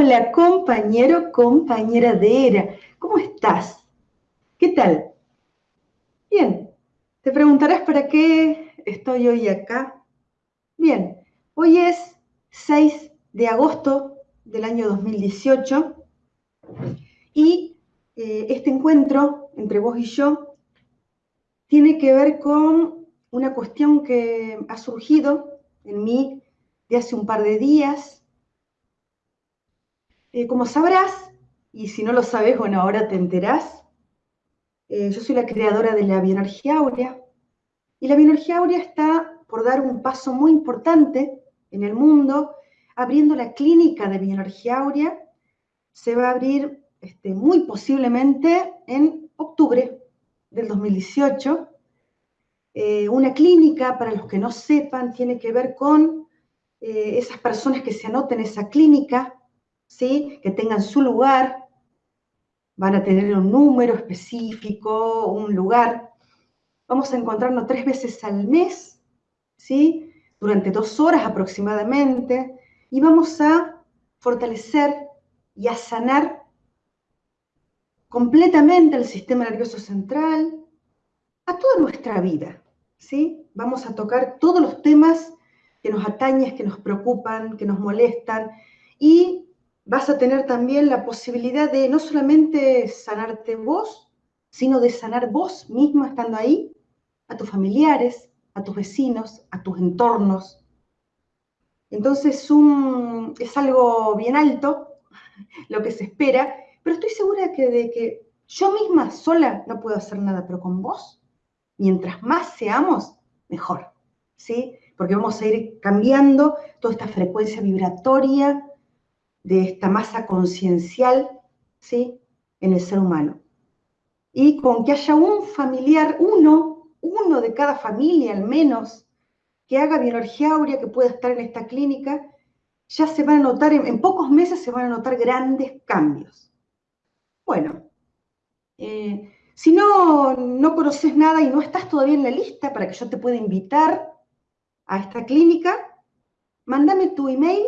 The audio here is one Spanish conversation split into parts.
Hola compañero, compañera de ERA, ¿cómo estás? ¿Qué tal? Bien, te preguntarás para qué estoy hoy acá. Bien, hoy es 6 de agosto del año 2018 y eh, este encuentro entre vos y yo tiene que ver con una cuestión que ha surgido en mí de hace un par de días. Eh, como sabrás, y si no lo sabes, bueno, ahora te enterás, eh, yo soy la creadora de la bioenergía áurea, y la bioenergía áurea está por dar un paso muy importante en el mundo, abriendo la clínica de bioenergía áurea. Se va a abrir este, muy posiblemente en octubre del 2018. Eh, una clínica, para los que no sepan, tiene que ver con esas personas que se anoten en esa clínica, ¿sí? que tengan su lugar, van a tener un número específico, un lugar. Vamos a encontrarnos tres veces al mes, ¿sí? durante dos horas aproximadamente, y vamos a fortalecer y a sanar completamente el sistema nervioso central, a toda nuestra vida, ¿sí? Vamos a tocar todos los temas que nos atañen, que nos preocupan, que nos molestan, y vas a tener también la posibilidad de no solamente sanarte vos, sino de sanar vos mismo estando ahí, a tus familiares, a tus vecinos, a tus entornos. Entonces es algo bien alto lo que se espera, pero estoy segura de que yo misma sola no puedo hacer nada, pero con vos, mientras más seamos, mejor, ¿sí? porque vamos a ir cambiando toda esta frecuencia vibratoria de esta masa conciencial, ¿sí? En el ser humano. Y con que haya un familiar, uno, uno de cada familia al menos, que haga bioenergía áurea, que pueda estar en esta clínica, ya se van a notar, en, pocos meses se van a notar grandes cambios. Bueno, eh, si no, no conoces nada y no estás todavía en la lista para que yo te pueda invitar a esta clínica, mándame tu email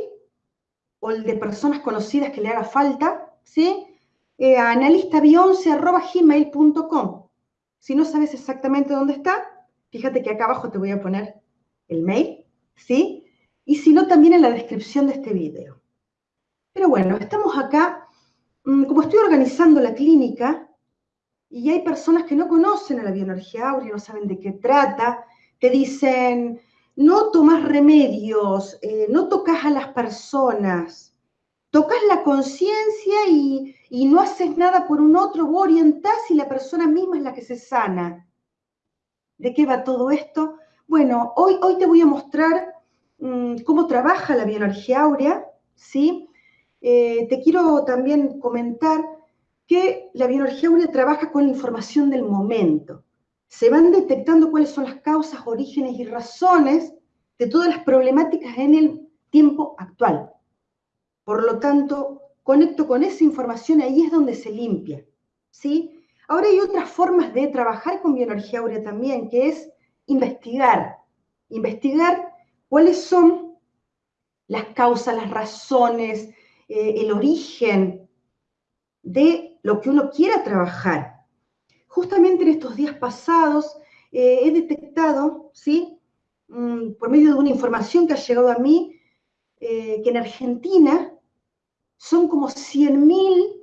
o el de personas conocidas que le haga falta, ¿sí? Eh, a. Si no sabes exactamente dónde está, fíjate que acá abajo te voy a poner el mail, ¿sí? Y si no, también en la descripción de este video. Pero bueno, estamos acá, mm, como estoy organizando la clínica, y hay personas que no conocen a la bioenergía áurea, no saben de qué trata, te dicen, no tomas remedios, eh, no tocas a las personas, tocas la conciencia y, no haces nada por un otro, vos orientás y la persona misma es la que se sana. ¿De qué va todo esto? Bueno, hoy, hoy te voy a mostrar mm, cómo trabaja la bioenergía áurea, ¿sí? Eh, te quiero también comentar que la bioenergía áurea trabaja con la información del momento se van detectando cuáles son las causas, orígenes y razones de todas las problemáticas en el tiempo actual. Por lo tanto, conecto con esa información, ahí es donde se limpia. ¿sí? Ahora hay otras formas de trabajar con bioenergía áurea también, que es investigar. Investigar cuáles son las causas, las razones, eh, el origen de lo que uno quiera trabajar justamente en estos días pasados eh, he detectado, ¿sí? Mm, por medio de una información que ha llegado a mí, eh, que en Argentina son como 100.000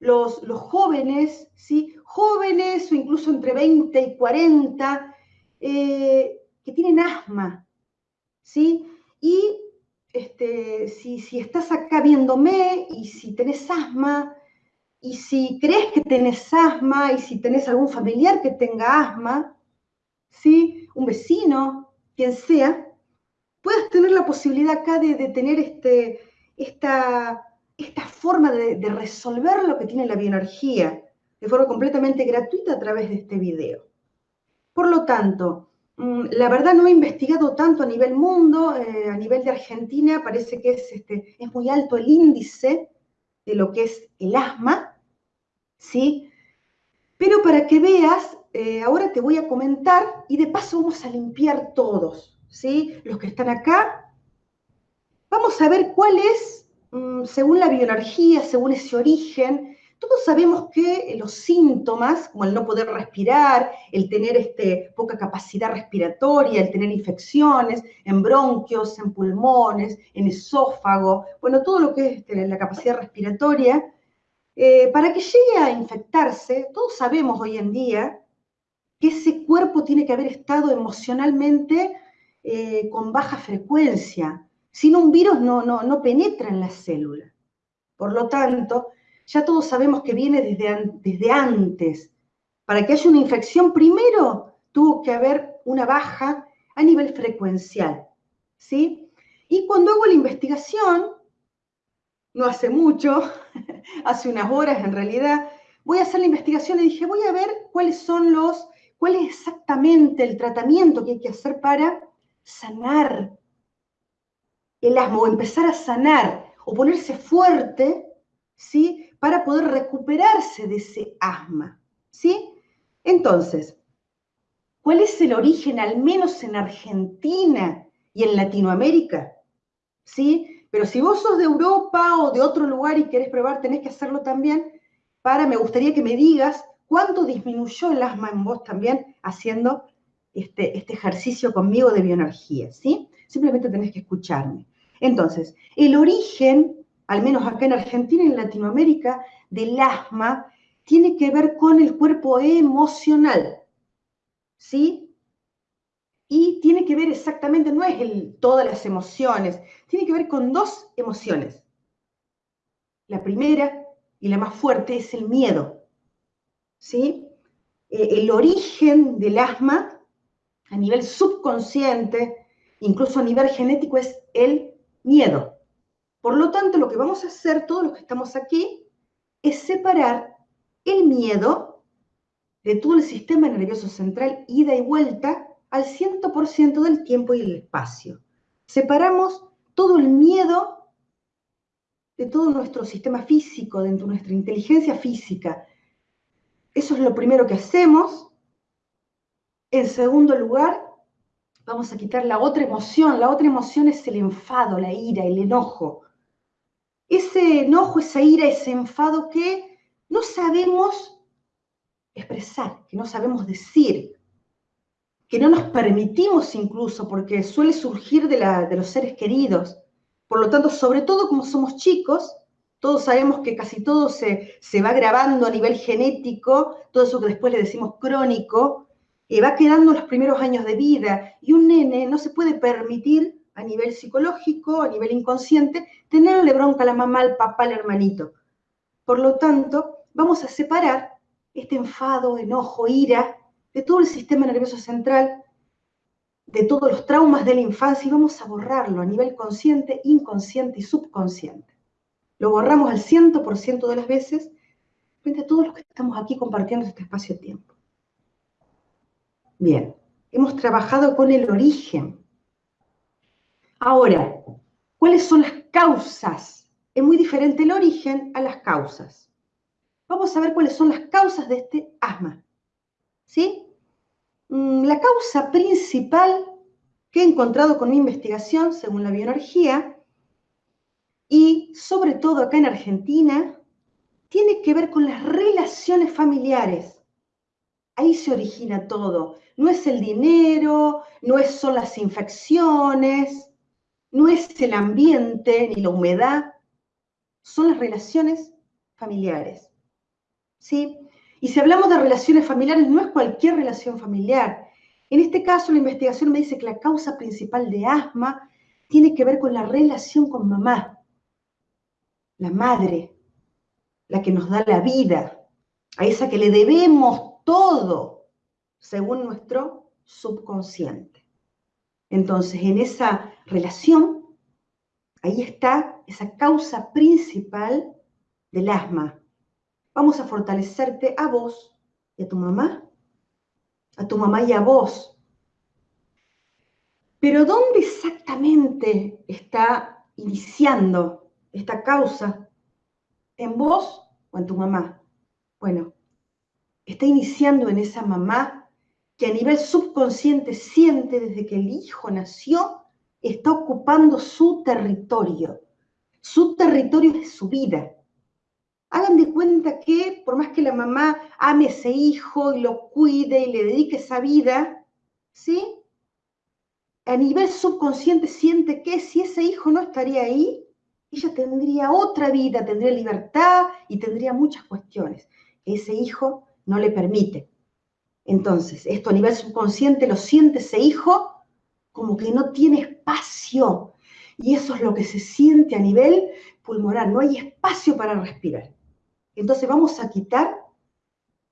los, los jóvenes, ¿sí? jóvenes o incluso entre 20 y 40, eh, que tienen asma, ¿sí? Y este, si, si estás acá viéndome y si tenés asma, y si crees que tenés asma y si tenés algún familiar que tenga asma, ¿sí? un vecino, quien sea, puedas tener la posibilidad acá de, tener este, esta, esta forma de, de, resolver lo que tiene la bioenergía de forma completamente gratuita a través de este video. Por lo tanto, mm, la verdad no he investigado tanto a nivel mundo, eh, a nivel de Argentina parece que es, este, es muy alto el índice de lo que es el asma, ¿sí? Pero para que veas, eh, ahora te voy a comentar y de paso vamos a limpiar todos, ¿sí? Los que están acá. Vamos a ver cuál es mm, según la bioenergía, según ese origen, todos sabemos que los síntomas, como el no poder respirar, el tener este, poca capacidad respiratoria, el tener infecciones en bronquios, en pulmones, en esófago, bueno, todo lo que es este, la capacidad respiratoria, eh, para que llegue a infectarse, todos sabemos hoy en día que ese cuerpo tiene que haber estado emocionalmente eh, con baja frecuencia. Si no, un virus no, no, no penetra en la célula. Por lo tanto, ya todos sabemos que viene desde, desde antes. Para que haya una infección, primero tuvo que haber una baja a nivel frecuencial. ¿sí? Y cuando hago la investigación, no hace mucho, hace unas horas en realidad, voy a hacer la investigación y dije, voy a ver cuáles son los, cuál es exactamente el tratamiento que hay que hacer para sanar el asma o empezar a sanar o ponerse fuerte, ¿sí? para poder recuperarse de ese asma. ¿Sí? Entonces, ¿cuál es el origen, al menos en Argentina y en Latinoamérica? ¿Sí? Pero si vos sos de Europa o de otro lugar y querés probar, tenés que hacerlo también. Para, me gustaría que me digas cuánto disminuyó el asma en vos también haciendo este, este ejercicio conmigo de bioenergía, ¿sí? Simplemente tenés que escucharme. Entonces, el origen al menos acá en Argentina y en Latinoamérica, del asma tiene que ver con el cuerpo emocional, ¿sí? Y tiene que ver exactamente, no es todas las emociones, tiene que ver con dos emociones. La primera y la más fuerte es el miedo, ¿sí? Eh, el origen del asma a nivel subconsciente, incluso a nivel genético, es el miedo. Por lo tanto, lo que vamos a hacer todos los que estamos aquí es separar el miedo de todo el sistema nervioso central, ida y vuelta, al 100% del tiempo y el espacio. Separamos todo el miedo de todo nuestro sistema físico, de nuestra inteligencia física. Eso es lo primero que hacemos. En segundo lugar, vamos a quitar la otra emoción. La otra emoción es el enfado, la ira, el enojo ese enojo, esa ira, ese enfado que no sabemos expresar, que no sabemos decir, que no nos permitimos incluso, porque suele surgir de, los seres queridos. Por lo tanto, sobre todo como somos chicos, todos sabemos que casi todo se, va grabando a nivel genético, todo eso que después le decimos crónico, y va quedando en los primeros años de vida. Y un nene no se puede permitir a nivel psicológico, a nivel inconsciente, tenerle bronca a la mamá, al papá, al hermanito. Por lo tanto, vamos a separar este enfado, enojo, ira de todo el sistema nervioso central, de todos los traumas de la infancia y vamos a borrarlo a nivel consciente, inconsciente y subconsciente. Lo borramos al 100% de las veces frente a todos los que estamos aquí compartiendo este espacio-tiempo. Bien, hemos trabajado con el origen Ahora, ¿cuáles son las causas? Es muy diferente el origen a las causas. Vamos a ver cuáles son las causas de este asma. ¿Sí? Mm, la causa principal que he encontrado con mi investigación, según la bioenergía, y sobre todo acá en Argentina, tiene que ver con las relaciones familiares. Ahí se origina todo. No es el dinero, no son las infecciones, no es el ambiente ni la humedad, son las relaciones familiares. ¿Sí? Y si hablamos de relaciones familiares, no es cualquier relación familiar. En este caso, la investigación me dice que la causa principal de asma tiene que ver con la relación con mamá, la madre, la que nos da la vida, a esa que le debemos todo, según nuestro subconsciente. Entonces, en esa relación, ahí está esa causa principal del asma. Vamos a fortalecerte a vos y a tu mamá, a tu mamá y a vos. Pero ¿dónde exactamente está iniciando esta causa? ¿En vos o en tu mamá? Bueno, está iniciando en esa mamá que a nivel subconsciente siente desde que el hijo nació, está ocupando su territorio. Su territorio es su vida. Hagan de cuenta que por más que la mamá ame a ese hijo y lo cuide y le dedique esa vida, ¿sí? A nivel subconsciente siente que si ese hijo no estaría ahí, ella tendría otra vida, tendría libertad y tendría muchas cuestiones ese hijo no le permite. Entonces, esto a nivel subconsciente lo siente ese hijo como que no tiene espacio. Y eso es lo que se siente a nivel pulmonar, no hay espacio para respirar. Entonces vamos a quitar,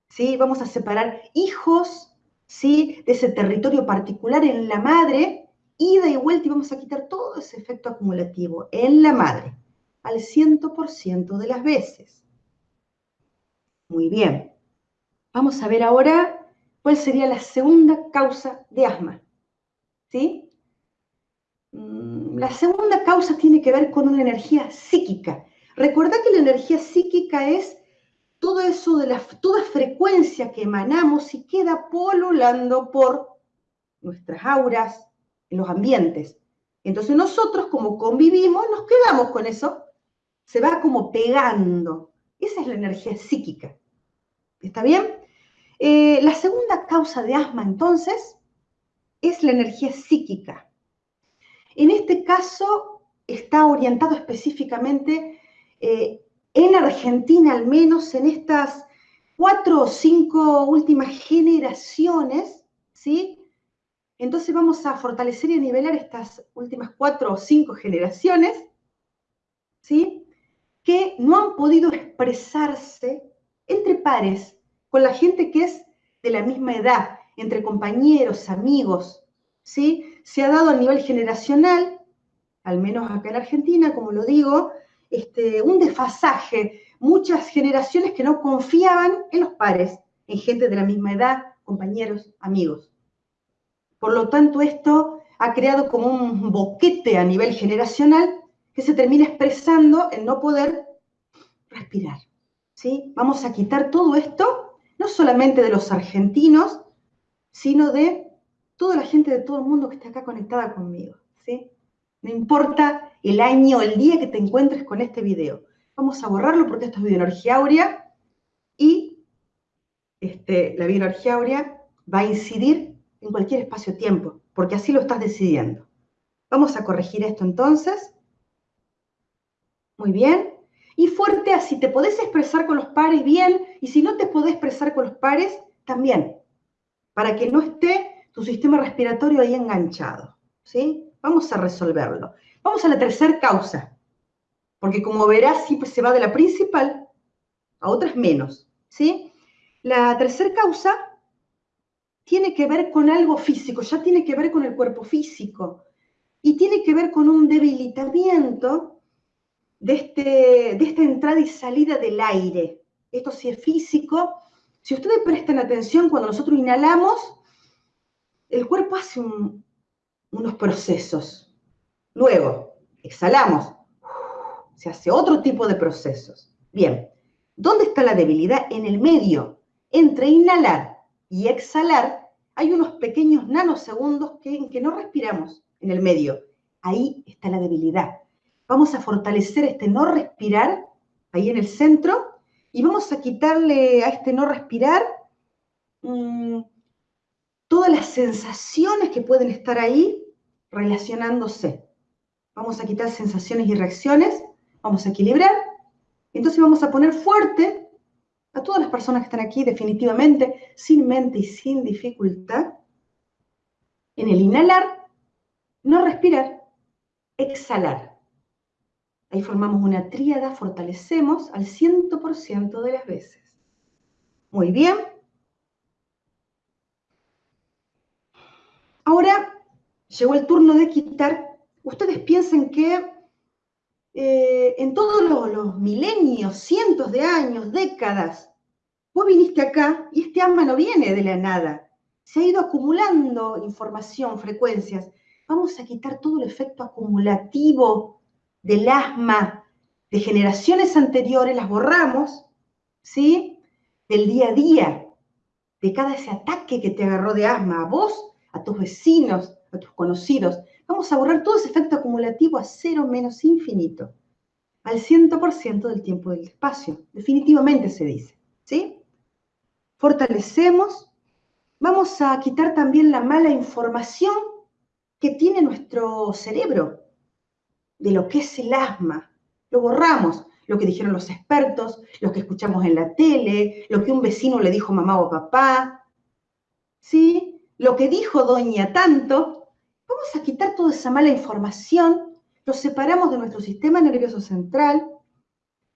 ¿sí? Vamos a separar hijos, ¿sí? De ese territorio particular en la madre, ida y vuelta, y vamos a quitar todo ese efecto acumulativo en la madre, al 100% de las veces. Muy bien. Vamos a ver ahora cuál sería la segunda causa de asma. ¿Sí? Mm, la segunda causa tiene que ver con una energía psíquica. Recuerda que la energía psíquica es todo eso de la, toda frecuencia que emanamos y queda polulando por nuestras auras, en los ambientes. Entonces nosotros como convivimos, nos quedamos con eso, se va como pegando. Esa es la energía psíquica. ¿Está bien? Eh, la segunda causa de asma, entonces, es la energía psíquica. En este caso, está orientado específicamente eh, en Argentina, al menos en estas cuatro o cinco últimas generaciones, ¿sí? Entonces vamos a fortalecer y nivelar estas últimas cuatro o cinco generaciones, ¿sí? Que no han podido expresarse entre pares, con la gente que es de la misma edad, entre compañeros, amigos, ¿sí? Se ha dado a nivel generacional, al menos acá en Argentina, como lo digo, este, un desfasaje, muchas generaciones que no confiaban en los pares, en gente de la misma edad, compañeros, amigos. Por lo tanto, esto ha creado como un boquete a nivel generacional que se termina expresando en no poder respirar. ¿sí? Vamos a quitar todo esto, no solamente de los argentinos, sino de toda la gente de todo el mundo que está acá conectada conmigo. ¿sí? No importa el año, el día que te encuentres con este video. Vamos a borrarlo porque esto es bioenergía áurea y este, la bioenergía áurea va a incidir en cualquier espacio-tiempo, porque así lo estás decidiendo. Vamos a corregir esto entonces. Muy bien. Y fuerte, así te podés expresar con los pares bien, y si no te podés expresar con los pares, también, para que no esté tu sistema respiratorio ahí enganchado. ¿sí? Vamos a resolverlo. Vamos a la tercera causa, porque como verás, siempre se va de la principal a otras menos. ¿sí? La tercera causa tiene que ver con algo físico, ya tiene que ver con el cuerpo físico y tiene que ver con un debilitamiento de, este, de esta entrada y salida del aire. Esto sí es físico. Si ustedes prestan atención, cuando nosotros inhalamos, el cuerpo hace unos procesos. Luego, exhalamos, se hace otro tipo de procesos. Bien, ¿dónde está la debilidad? En el medio, entre inhalar y exhalar, hay unos pequeños nanosegundos que, en que no respiramos en el medio. Ahí está la debilidad. Vamos a fortalecer este no respirar ahí en el centro y vamos a quitarle a este no respirar mm, todas las sensaciones que pueden estar ahí relacionándose. Vamos a quitar sensaciones y reacciones, vamos a equilibrar. Entonces vamos a poner fuerte a todas las personas que están aquí definitivamente, sin mente y sin dificultad, en el inhalar, no respirar, exhalar. Ahí formamos una tríada, fortalecemos al 100% de las veces. Muy bien. Ahora llegó el turno de quitar. Ustedes piensen que eh, en todos los, milenios, cientos de años, décadas, vos viniste acá y este alma no viene de la nada. Se ha ido acumulando información, frecuencias. Vamos a quitar todo el efecto acumulativo del asma de generaciones anteriores, las borramos, ¿sí? Del día a día, de cada ese ataque que te agarró de asma, a vos, a tus vecinos, a tus conocidos. Vamos a borrar todo ese efecto acumulativo a cero menos infinito. al 100% del tiempo del espacio. Definitivamente se dice, ¿sí? Fortalecemos. Vamos a quitar también la mala información que tiene nuestro cerebro de lo que es el asma. Lo borramos, lo que dijeron los expertos, lo que escuchamos en la tele, lo que un vecino le dijo mamá o papá, ¿sí? Lo que dijo doña tanto. Vamos a quitar toda esa mala información, lo separamos de nuestro sistema nervioso central,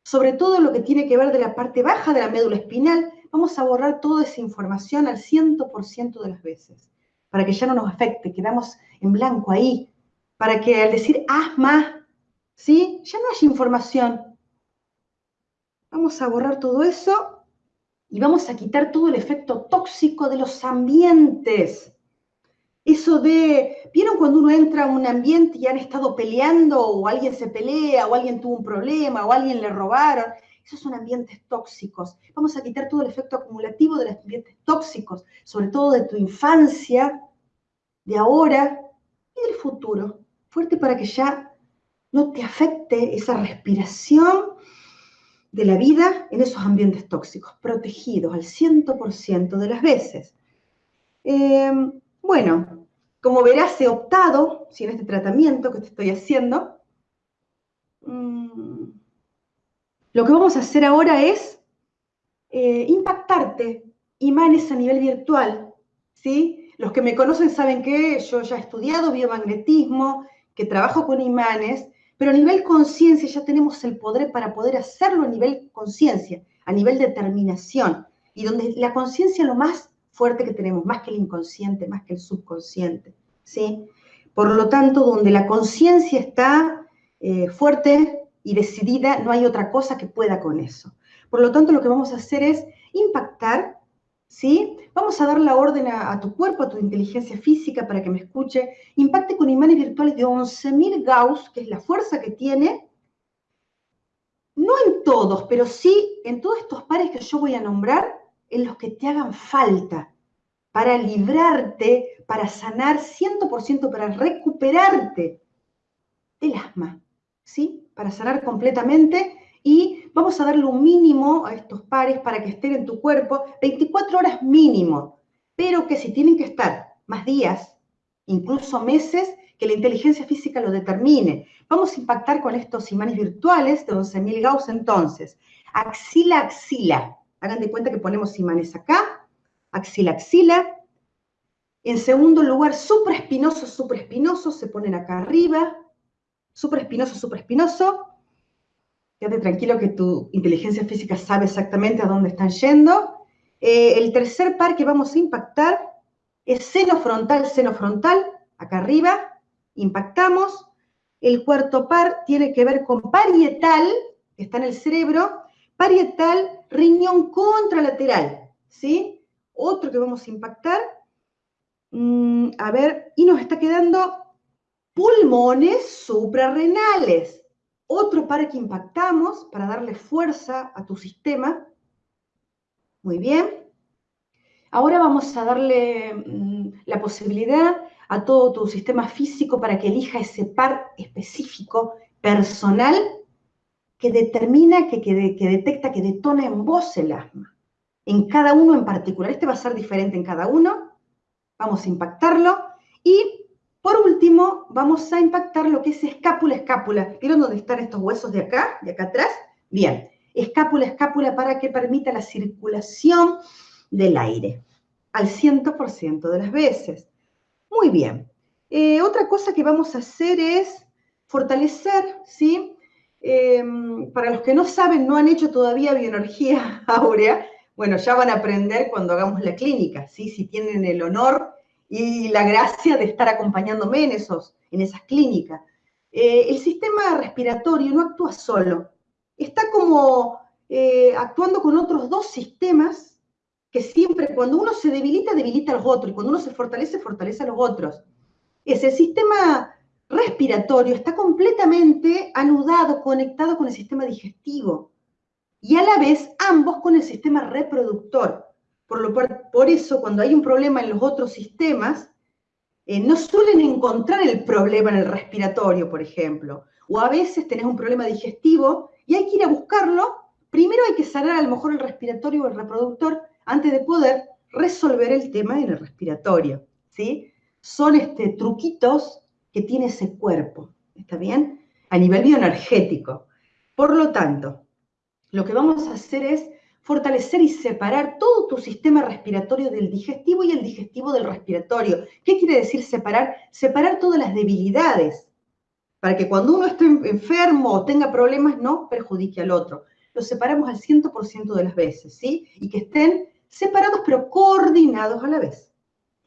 sobre todo lo que tiene que ver de la parte baja de la médula espinal, vamos a borrar toda esa información al 100% de las veces, para que ya no nos afecte, quedamos en blanco ahí, para que al decir asma, ¿sí? Ya no haya información. Vamos a borrar todo eso y vamos a quitar todo el efecto tóxico de los ambientes. Eso de, ¿vieron cuando uno entra a un ambiente y han estado peleando o alguien se pelea o alguien tuvo un problema o alguien le robaron? Esos son ambientes tóxicos. Vamos a quitar todo el efecto acumulativo de los ambientes tóxicos, sobre todo de tu infancia, de ahora y del futuro fuerte para que ya no te afecte esa respiración de la vida en esos ambientes tóxicos, protegidos al 100% de las veces. Em, bueno, como verás, he optado, si en este tratamiento que te estoy haciendo, mm, lo que vamos a hacer ahora es eh, impactarte imanes a nivel virtual, ¿sí? Los que me conocen saben que yo ya he estudiado biomagnetismo, que trabajo con imanes, pero a nivel conciencia ya tenemos el poder para poder hacerlo a nivel conciencia, a nivel determinación, y donde la conciencia es lo más fuerte que tenemos, más que el inconsciente, más que el subconsciente, ¿sí? Por lo tanto, donde la conciencia está eh, fuerte y decidida, no hay otra cosa que pueda con eso. Por lo tanto, lo que vamos a hacer es impactar ¿sí? Vamos a dar la orden a, tu cuerpo, a tu inteligencia física para que me escuche. Impacte con imanes virtuales de 11.000 Gauss, que es la fuerza que tiene. No en todos, pero sí en todos estos pares que yo voy a nombrar, en los que te hagan falta, para librarte, para sanar 100%, para recuperarte del asma, ¿sí? Para sanar completamente y vamos a darle un mínimo a estos pares para que estén en tu cuerpo 24 horas mínimo, pero que si tienen que estar más días, incluso meses, que la inteligencia física lo determine. Vamos a impactar con estos imanes virtuales de 11.000 Gauss entonces. Axila, axila. Hagan de cuenta que ponemos imanes acá, axila, axila. En segundo lugar, supraespinoso, supraespinoso, se ponen acá arriba. Supraespinoso, supraespinoso. Quédate tranquilo que tu inteligencia física sabe exactamente a dónde están yendo. Eh, el tercer par que vamos a impactar es seno frontal, seno frontal, acá arriba, impactamos. El cuarto par tiene que ver con parietal, que está en el cerebro, parietal, riñón contralateral, ¿sí? Otro que vamos a impactar, mm, a ver, y nos está quedando pulmones suprarrenales. Otro par que impactamos para darle fuerza a tu sistema. Muy bien. Ahora vamos a darle mm, la posibilidad a todo tu sistema físico para que elija ese par específico, personal, que determina, que, que, que detecta, que detona en vos el asma. En cada uno en particular. Este va a ser diferente en cada uno. Vamos a impactarlo. Y por último, vamos a impactar lo que es escápula, escápula. ¿Vieron dónde están estos huesos de acá, de acá atrás? Bien, escápula, escápula para que permita la circulación del aire al 100% de las veces. Muy bien. Eh, otra cosa que vamos a hacer es fortalecer, ¿sí? Em, para los que no saben, no han hecho todavía bioenergía áurea, bueno, ya van a aprender cuando hagamos la clínica, ¿sí? Si tienen el honor y la gracia de estar acompañándome en, esos, en esas clínicas. Eh, el sistema respiratorio no actúa solo, está como eh, actuando con otros dos sistemas que siempre, cuando uno se debilita, debilita a los otros, y cuando uno se fortalece, fortalece a los otros. Es el sistema respiratorio está completamente anudado, conectado con el sistema digestivo y a la vez ambos con el sistema reproductor. Por, eso, cuando hay un problema en los otros sistemas, eh, no suelen encontrar el problema en el respiratorio, por ejemplo, o a veces tenés un problema digestivo y hay que ir a buscarlo. Primero hay que sanar a lo mejor el respiratorio o el reproductor antes de poder resolver el tema en el respiratorio, ¿sí? Son este, truquitos que tiene ese cuerpo, ¿está bien? A nivel bioenergético. Por lo tanto, lo que vamos a hacer es fortalecer y separar todo tu sistema respiratorio del digestivo y el digestivo del respiratorio. ¿Qué quiere decir separar? Separar todas las debilidades, para que cuando uno esté enfermo o tenga problemas no perjudique al otro. Los separamos al 100% de las veces, ¿sí? Y que estén separados pero coordinados a la vez.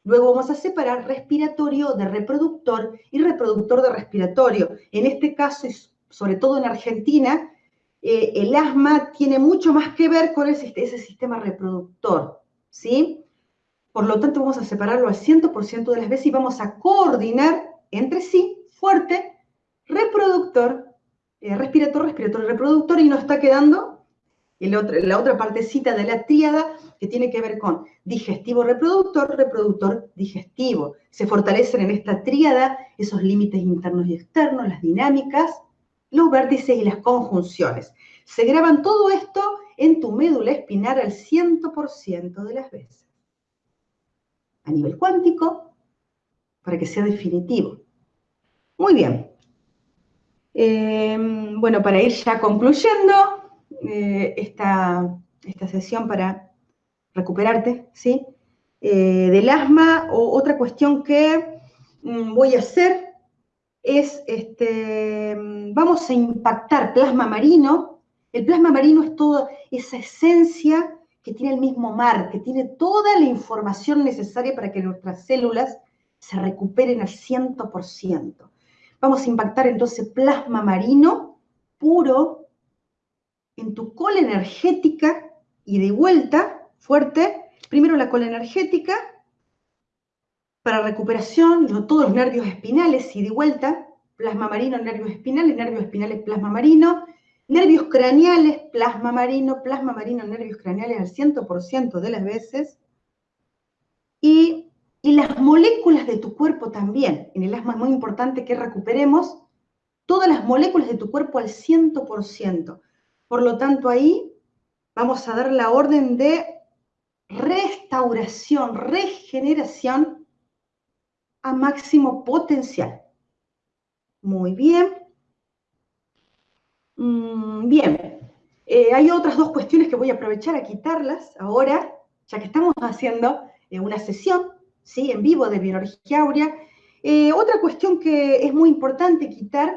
Luego vamos a separar respiratorio de reproductor y reproductor de respiratorio. En este caso, y sobre todo en Argentina, eh, el asma tiene mucho más que ver con ese, sistema reproductor, ¿sí? Por lo tanto, vamos a separarlo al 100% de las veces y vamos a coordinar entre sí fuerte reproductor, eh, respirator, respirator reproductor y nos está quedando la otra partecita de la tríada que tiene que ver con digestivo reproductor, reproductor digestivo. Se fortalecen en esta tríada esos límites internos y externos, las dinámicas, los vértices y las conjunciones. Se graban todo esto en tu médula espinal al 100% de las veces. A nivel cuántico, para que sea definitivo. Muy bien. Eh, bueno, para ir ya concluyendo eh, esta, esta, sesión para recuperarte, ¿sí? Eh, del asma, o otra cuestión que mm, voy a hacer es, este, vamos a impactar plasma marino. El plasma marino es toda esa esencia que tiene el mismo mar, que tiene toda la información necesaria para que nuestras células se recuperen al 100%. Vamos a impactar entonces plasma marino puro en tu cola energética y de vuelta, fuerte. Primero la cola energética, para recuperación, todos los nervios espinales y de vuelta, plasma marino, nervios espinales, nervios espinales, plasma marino, nervios craneales, plasma marino, plasma marino, nervios craneales al 100% de las veces, y, y las moléculas de tu cuerpo también. En el asma es muy importante que recuperemos todas las moléculas de tu cuerpo al 100%. Por lo tanto, ahí vamos a dar la orden de restauración, regeneración a máximo potencial. Muy bien. Mm, bien. Eh, hay otras dos cuestiones que voy a aprovechar a quitarlas ahora, ya que estamos haciendo eh, una sesión ¿sí? en vivo de Biología Aurea. Eh, otra cuestión que es muy importante quitar,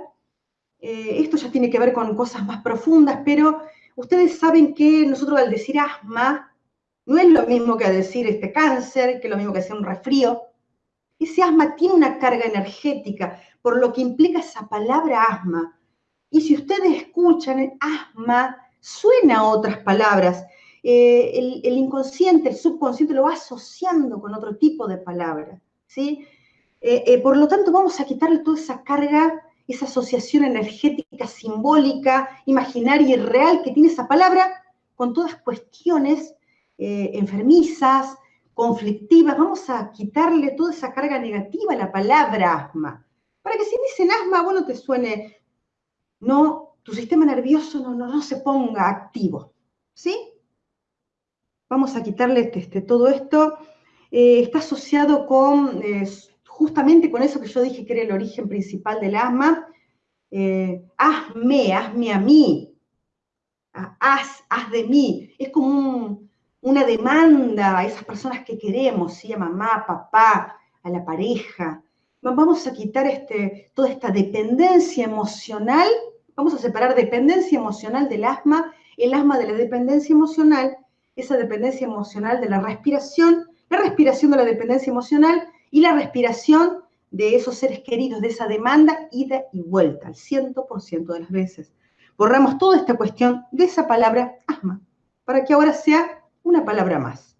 esto ya tiene que ver con cosas más profundas, pero ustedes saben que nosotros al decir asma, no es lo mismo que decir este cáncer, que es lo mismo que decir un resfrío, ese asma tiene una carga energética, por lo que implica esa palabra asma. Y si ustedes escuchan el asma, suena a otras palabras. Eh, el, inconsciente, el subconsciente lo va asociando con otro tipo de palabra. ¿sí? Eh, eh, por lo tanto, vamos a quitarle toda esa carga, esa asociación energética, simbólica, imaginaria y real que tiene esa palabra, con todas cuestiones enfermizas, conflictivas, vamos a quitarle toda esa carga negativa a la palabra asma. Para que si dicen asma, bueno, te suene, no, tu sistema nervioso no, no, se ponga activo. ¿Sí? Vamos a quitarle este, este todo esto. Eh, está asociado con, eh, justamente con eso que yo dije que era el origen principal del asma. Eh, hazme, hazme a mí. Haz, haz de mí. Es como un, una demanda a esas personas que queremos, ¿sí? a mamá, papá, a la pareja. Vamos a quitar este, toda esta dependencia emocional, vamos a separar dependencia emocional del asma, el asma de la dependencia emocional, esa dependencia emocional de la respiración, la respiración de la dependencia emocional y la respiración de esos seres queridos, de esa demanda, ida y vuelta, al 100% de las veces. Borramos toda esta cuestión de esa palabra asma, para que ahora sea una palabra más.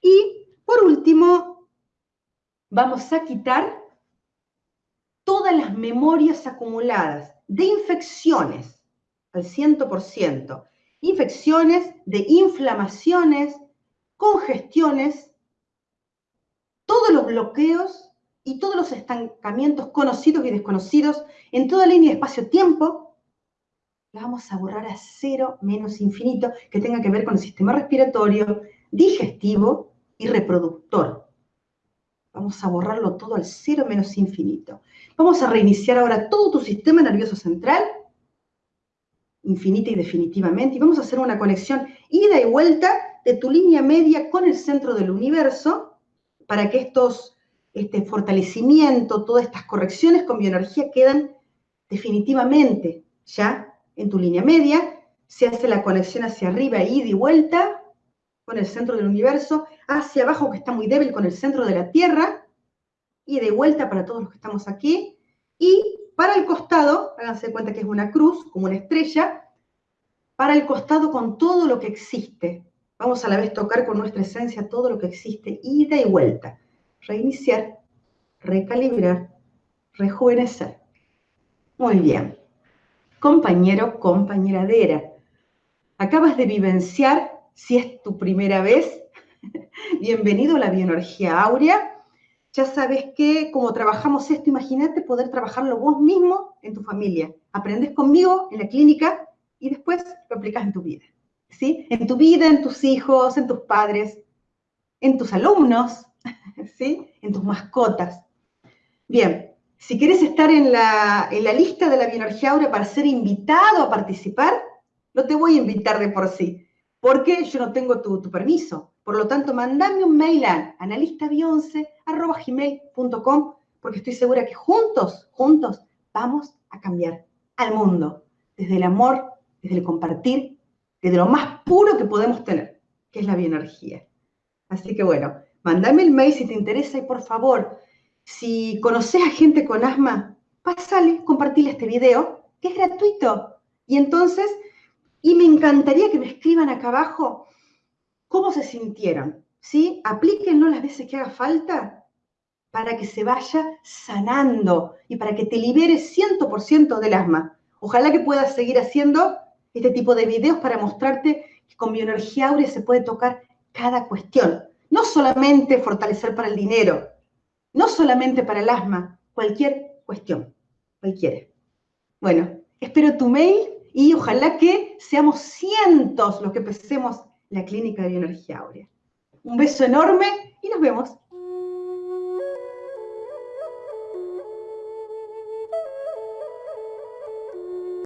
Y por último, vamos a quitar todas las memorias acumuladas de infecciones al 100%, infecciones, de inflamaciones, congestiones, todos los bloqueos y todos los estancamientos conocidos y desconocidos en toda línea de espacio-tiempo, la vamos a borrar a cero menos infinito, que tenga que ver con el sistema respiratorio, digestivo y reproductor. Vamos a borrarlo todo al cero menos infinito. Vamos a reiniciar ahora todo tu sistema nervioso central, infinita y definitivamente, y vamos a hacer una conexión ida y vuelta de tu línea media con el centro del universo, para que estos, este fortalecimiento, todas estas correcciones con bioenergía quedan definitivamente ya en tu línea media. Se hace la conexión hacia arriba, ida y vuelta, con el centro del universo, hacia abajo, que está muy débil, con el centro de la Tierra, y de vuelta para todos los que estamos aquí, y para el costado, háganse cuenta que es una cruz, como una estrella, para el costado con todo lo que existe. Vamos a la vez tocar con nuestra esencia todo lo que existe, ida y vuelta. Reiniciar, recalibrar, rejuvenecer. Muy bien. Compañero, compañeradera, acabas de vivenciar si es tu primera vez, bienvenido a la bioenergía áurea. Ya sabes que como trabajamos esto, imagínate poder trabajarlo vos mismo en tu familia. Aprendes conmigo en la clínica y después lo aplicas en tu vida. ¿Sí? En tu vida, en tus hijos, en tus padres, en tus alumnos, ¿sí? En tus mascotas. Bien, si quieres estar en la, en la lista de la bioenergía áurea para ser invitado a participar, no te voy a invitar de por sí porque yo no tengo tu, permiso. Por lo tanto, mandame un mail a analistabionce.com porque estoy segura que juntos, juntos, vamos a cambiar al mundo. Desde el amor, desde el compartir, desde lo más puro que podemos tener, que es la bioenergía. Así que bueno, mandame el mail si te interesa y por favor, si conoces a gente con asma, pásale, compartile este video, que es gratuito. Y entonces y me encantaría que me escriban acá abajo cómo se sintieron, ¿sí? Aplíquenlo las veces que haga falta para que se vaya sanando y para que te liberes 100% del asma. Ojalá que puedas seguir haciendo este tipo de videos para mostrarte que con bioenergía áurea se puede tocar cada cuestión. No solamente fortalecer para el dinero, no solamente para el asma, cualquier cuestión, cualquiera. Bueno, espero tu mail y ojalá que seamos cientos los que empecemos la clínica de bioenergía áurea. Un beso enorme y nos vemos.